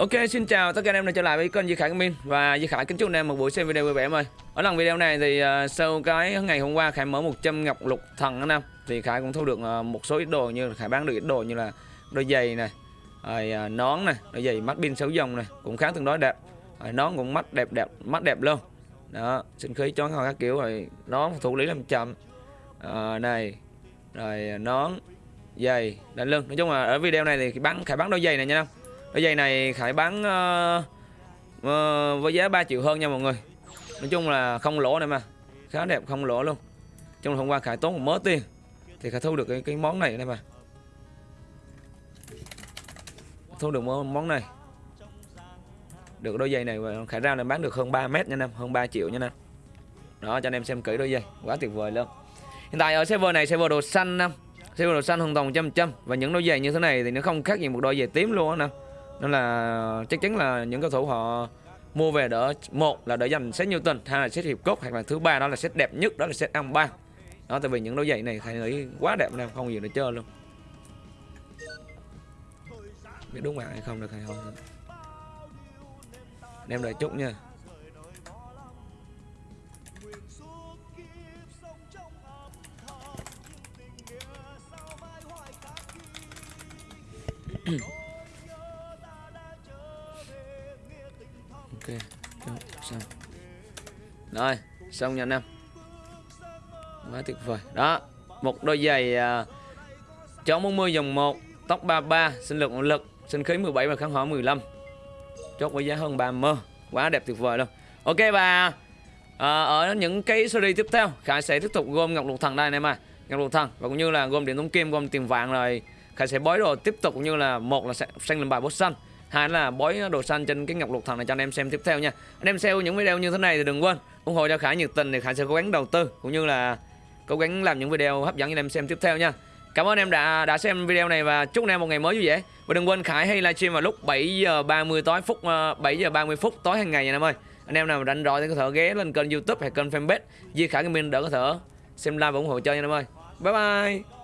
Ok, xin chào tất cả anh em đã trở lại với kênh Di Khải Gaming và Di Khải kính chúc anh em một buổi xem video vui vẻ em ơi. Ở lần video này thì uh, sau cái ngày hôm qua Khải mở 100 ngọc lục thần anh em thì Khải cũng thu được uh, một số ít đồ như là Khải bán được ít đồ như là đôi giày này, rồi uh, nón này, đôi giày mắt pin 6 dòng này cũng khá tương đối đẹp. Rồi nón cũng mắt đẹp đẹp, mắt đẹp luôn. Đó, sinh khí chón các kiểu rồi nón thủ lý làm chậm. Uh, này. Rồi nón giày đánh lưng. Nói chung là ở video này thì bán Khải bán đôi giày này nha anh em Đôi giày này Khải bán uh, uh, với giá 3 triệu hơn nha mọi người. Nói chung là không lỗ này mà. Khá đẹp không lỗ luôn. Trong hôm qua Khải tốn một mớ tiền Thì Khải thu được cái, cái món này đây mà. Thu được món này. Được đôi giày này Khải ra là bán được hơn 3 mét nha em Hơn 3 triệu nha em Đó cho anh em xem kỹ đôi giày Quá tuyệt vời luôn. Hiện tại ở server này server đồ xanh năm server đồ xanh hoàn toàn trăm trăm Và những đôi giày như thế này thì nó không khác gì một đôi giày tím luôn á nè nên là chắc chắn là những cầu thủ họ mua về đỡ, một là đỡ dành set Newton, hai là set hiệp cốt, hoặc là thứ ba đó là set đẹp nhất, đó là set ăn ba. Đó, tại vì những đôi giày này thầy nghĩ quá đẹp nên không gì để chơi luôn. Biết đúng bạn hay không được hay không. Đem đợi chút nha. Ok xong. Rồi xong nha anh em. Quá tuyệt vời. Đó một đôi giày uh, chó 40 dòng 1 tóc 33 sinh lực nội lực sinh khí 17 và kháng hỏa 15 chốt với giá hơn 30 quá đẹp tuyệt vời luôn. Ok và uh, à, ở những cái series tiếp theo Khải sẽ tiếp tục gom ngọc lục thần đây anh em à ngọc lục thần và cũng như là gom điện tống kim gom tiền vàng rồi Khải sẽ bói đồ tiếp tục cũng như là một là sẽ xanh lên bài boss xanh hai là bói đồ xanh trên cái ngọc lục thần này cho anh em xem tiếp theo nha. Anh em xem những video như thế này thì đừng quên ủng hộ cho khải nhiệt tình thì khải sẽ cố gắng đầu tư cũng như là cố gắng làm những video hấp dẫn cho anh em xem tiếp theo nha. Cảm ơn em đã đã xem video này và chúc anh em một ngày mới vui vẻ. Và đừng quên khải hay livestream vào lúc 7 giờ 30 tối phút ờ, 7 giờ 30 phút tối hàng ngày nha anh em ơi. Anh em nào rảnh rỗi thì có thể ghé lên kênh youtube hay kênh fanpage Di Khải Gaming đỡ có thể xem live và ủng hộ chơi nha anh em ơi. Bye bye.